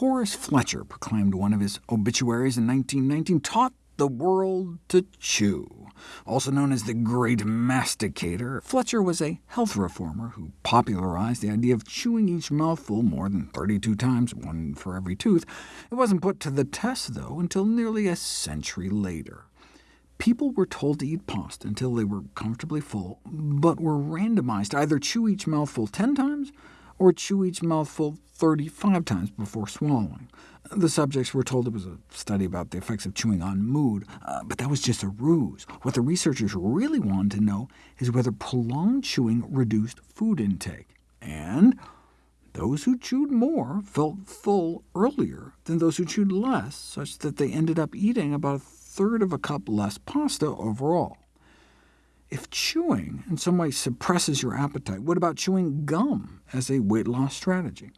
Horace Fletcher proclaimed one of his obituaries in 1919, taught the world to chew. Also known as the Great Masticator, Fletcher was a health reformer who popularized the idea of chewing each mouthful more than 32 times, one for every tooth. It wasn't put to the test, though, until nearly a century later. People were told to eat pasta until they were comfortably full, but were randomized to either chew each mouthful 10 times or chew each mouthful 35 times before swallowing. The subjects were told it was a study about the effects of chewing on mood, uh, but that was just a ruse. What the researchers really wanted to know is whether prolonged chewing reduced food intake. And those who chewed more felt full earlier than those who chewed less, such that they ended up eating about a third of a cup less pasta overall. If chewing in some way suppresses your appetite, what about chewing gum as a weight loss strategy?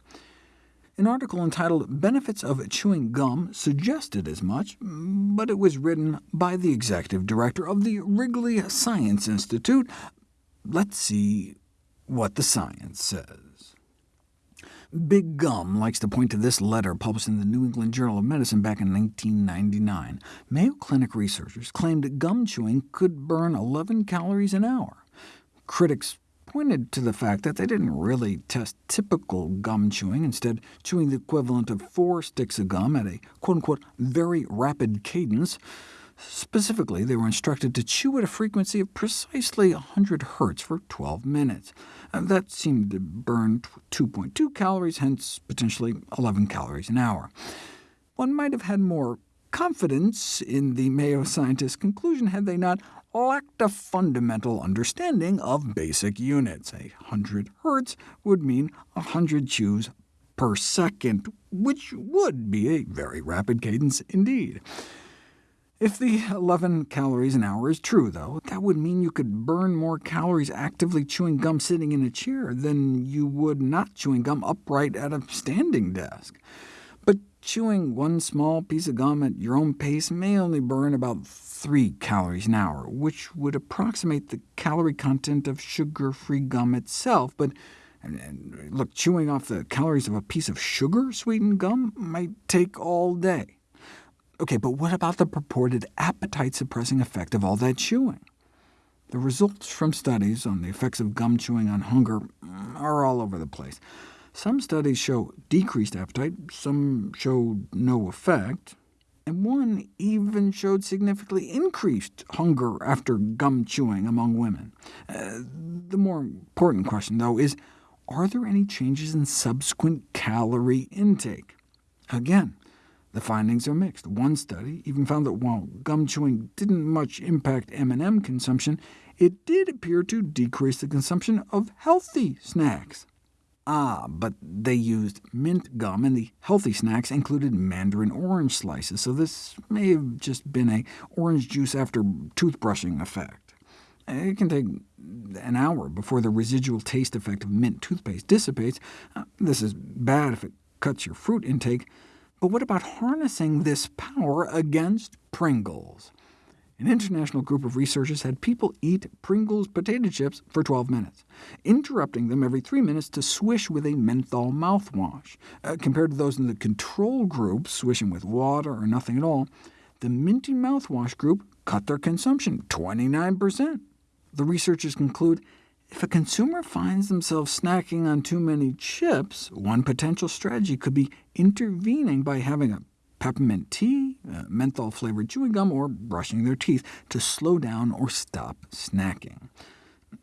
An article entitled Benefits of Chewing Gum suggested as much, but it was written by the executive director of the Wrigley Science Institute. Let's see what the science says. Big Gum likes to point to this letter published in the New England Journal of Medicine back in 1999. Mayo Clinic researchers claimed gum chewing could burn 11 calories an hour. Critics pointed to the fact that they didn't really test typical gum chewing, instead chewing the equivalent of four sticks of gum at a quote-unquote very rapid cadence. Specifically, they were instructed to chew at a frequency of precisely 100 Hz for 12 minutes. Uh, that seemed to burn 2.2 calories, hence potentially 11 calories an hour. One might have had more confidence in the Mayo scientists' conclusion had they not lacked a fundamental understanding of basic units. A 100 hertz would mean 100 chews per second, which would be a very rapid cadence indeed. If the 11 calories an hour is true, though, that would mean you could burn more calories actively chewing gum sitting in a chair than you would not chewing gum upright at a standing desk. But chewing one small piece of gum at your own pace may only burn about 3 calories an hour, which would approximate the calorie content of sugar-free gum itself. But and, and look, chewing off the calories of a piece of sugar-sweetened gum might take all day. OK, but what about the purported appetite-suppressing effect of all that chewing? The results from studies on the effects of gum chewing on hunger are all over the place. Some studies show decreased appetite, some show no effect, and one even showed significantly increased hunger after gum chewing among women. Uh, the more important question, though, is are there any changes in subsequent calorie intake? Again, the findings are mixed. One study even found that while gum chewing didn't much impact M&M consumption, it did appear to decrease the consumption of healthy snacks. Ah, but they used mint gum, and the healthy snacks included mandarin orange slices, so this may have just been a orange juice after toothbrushing effect. It can take an hour before the residual taste effect of mint toothpaste dissipates. Uh, this is bad if it cuts your fruit intake, but what about harnessing this power against Pringles? An international group of researchers had people eat Pringles potato chips for 12 minutes, interrupting them every three minutes to swish with a menthol mouthwash. Uh, compared to those in the control group, swishing with water or nothing at all, the minty mouthwash group cut their consumption 29%. The researchers conclude if a consumer finds themselves snacking on too many chips, one potential strategy could be intervening by having a peppermint tea, menthol-flavored chewing gum, or brushing their teeth to slow down or stop snacking.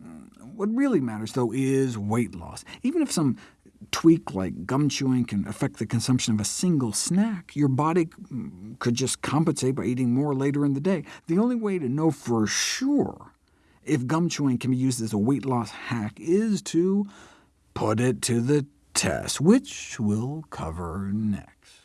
Mm, what really matters, though, is weight loss. Even if some tweak like gum chewing can affect the consumption of a single snack, your body mm, could just compensate by eating more later in the day. The only way to know for sure if gum chewing can be used as a weight loss hack is to put it to the test, which we'll cover next.